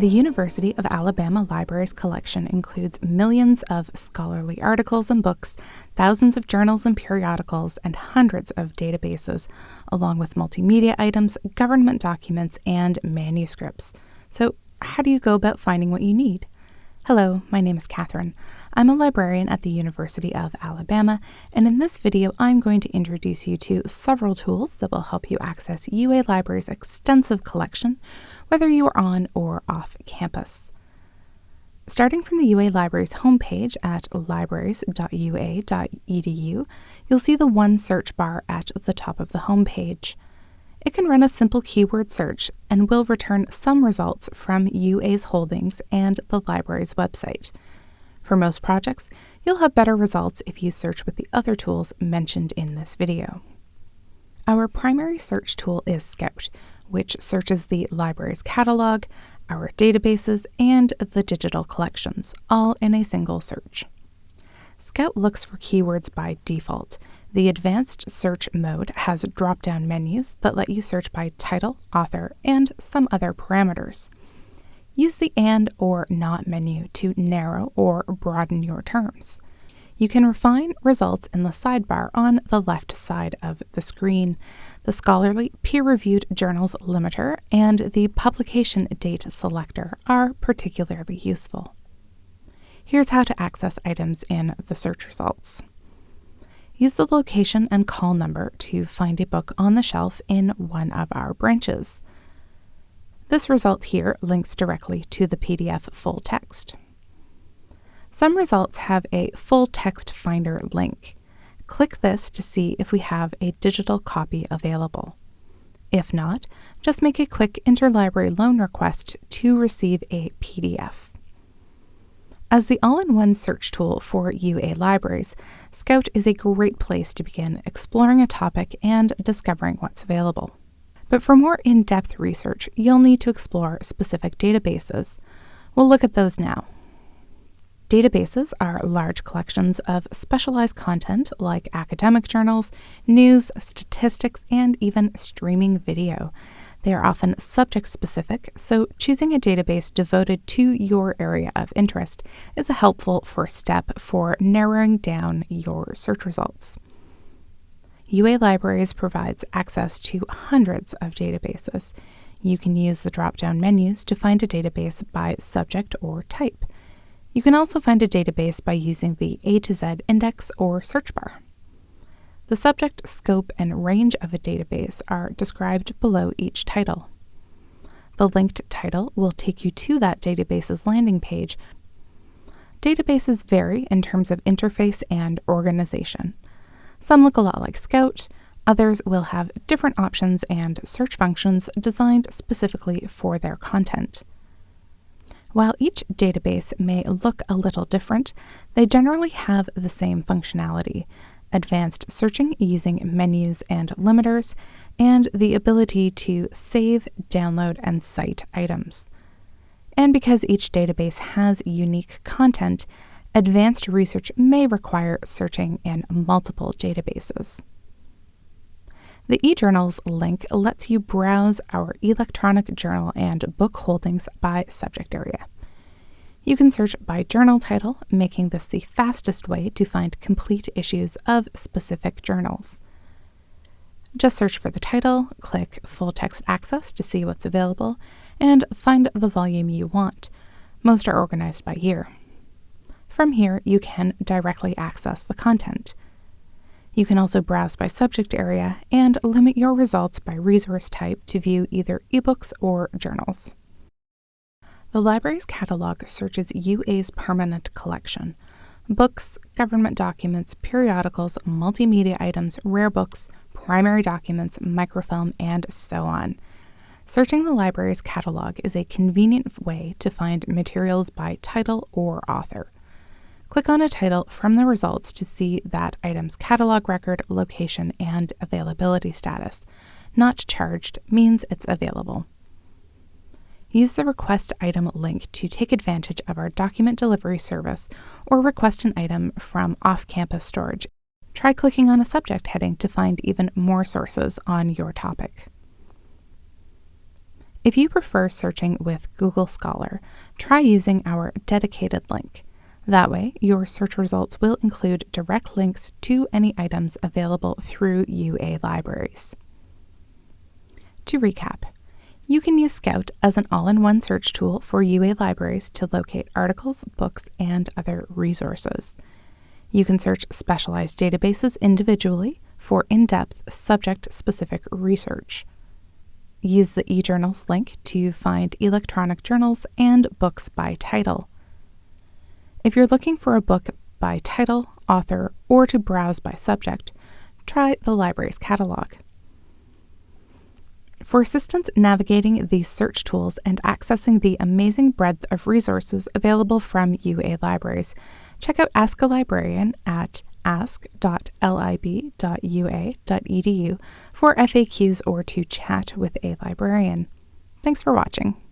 The University of Alabama Library's collection includes millions of scholarly articles and books, thousands of journals and periodicals, and hundreds of databases, along with multimedia items, government documents, and manuscripts. So, how do you go about finding what you need? Hello, my name is Catherine. I'm a librarian at the University of Alabama, and in this video, I'm going to introduce you to several tools that will help you access UA Library's extensive collection, whether you are on or off campus. Starting from the UA Library's homepage at libraries.ua.edu, you'll see the one search bar at the top of the homepage. It can run a simple keyword search and will return some results from UA's holdings and the library's website. For most projects, you'll have better results if you search with the other tools mentioned in this video. Our primary search tool is Scout, which searches the library's catalog, our databases, and the digital collections, all in a single search. Scout looks for keywords by default. The advanced search mode has drop down menus that let you search by title, author, and some other parameters. Use the AND or NOT menu to narrow or broaden your terms. You can refine results in the sidebar on the left side of the screen. The scholarly peer-reviewed journals limiter and the publication date selector are particularly useful. Here's how to access items in the search results. Use the location and call number to find a book on the shelf in one of our branches. This result here links directly to the PDF full text. Some results have a full text finder link. Click this to see if we have a digital copy available. If not, just make a quick interlibrary loan request to receive a PDF. As the all-in-one search tool for UA libraries, Scout is a great place to begin exploring a topic and discovering what's available. But for more in-depth research, you'll need to explore specific databases. We'll look at those now. Databases are large collections of specialized content like academic journals, news, statistics, and even streaming video. They are often subject specific, so choosing a database devoted to your area of interest is a helpful first step for narrowing down your search results. UA Libraries provides access to hundreds of databases. You can use the drop down menus to find a database by subject or type. You can also find a database by using the A to Z index or search bar. The subject, scope, and range of a database are described below each title. The linked title will take you to that database's landing page. Databases vary in terms of interface and organization. Some look a lot like Scout, others will have different options and search functions designed specifically for their content. While each database may look a little different, they generally have the same functionality, advanced searching using menus and limiters, and the ability to save, download, and cite items. And because each database has unique content, advanced research may require searching in multiple databases. The eJournals link lets you browse our electronic journal and book holdings by subject area. You can search by journal title, making this the fastest way to find complete issues of specific journals. Just search for the title, click Full Text Access to see what's available, and find the volume you want. Most are organized by year. From here, you can directly access the content. You can also browse by subject area and limit your results by resource type to view either ebooks or journals. The library's catalog searches UA's permanent collection books, government documents, periodicals, multimedia items, rare books, primary documents, microfilm, and so on. Searching the library's catalog is a convenient way to find materials by title or author. Click on a title from the results to see that item's catalog record, location, and availability status. Not charged means it's available. Use the Request Item link to take advantage of our document delivery service or request an item from off campus storage. Try clicking on a subject heading to find even more sources on your topic. If you prefer searching with Google Scholar, try using our dedicated link. That way, your search results will include direct links to any items available through UA libraries. To recap, you can use Scout as an all in one search tool for UA libraries to locate articles, books, and other resources. You can search specialized databases individually for in depth, subject specific research. Use the eJournals link to find electronic journals and books by title. If you're looking for a book by title, author, or to browse by subject, try the library's catalog. For assistance navigating these search tools and accessing the amazing breadth of resources available from UA libraries, check out Ask a Librarian at ask.lib.ua.edu for FAQs or to chat with a librarian. Thanks for watching.